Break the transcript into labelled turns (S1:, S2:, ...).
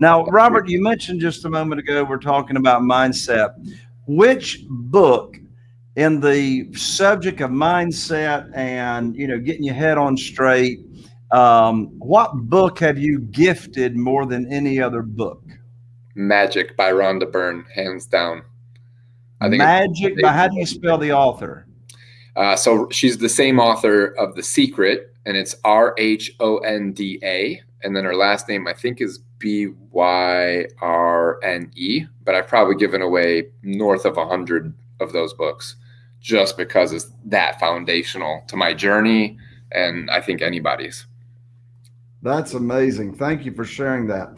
S1: Now, Robert, you mentioned just a moment ago, we're talking about mindset. Which book in the subject of mindset and, you know, getting your head on straight, um, what book have you gifted more than any other book?
S2: Magic by Rhonda Byrne, hands down.
S1: I think Magic, but how do you spell the author?
S2: Uh, so she's the same author of The Secret, and it's R H O N D A. And then her last name, I think, is B Y R N E. But I've probably given away north of a hundred of those books just because it's that foundational to my journey and I think anybody's.
S1: That's amazing. Thank you for sharing that.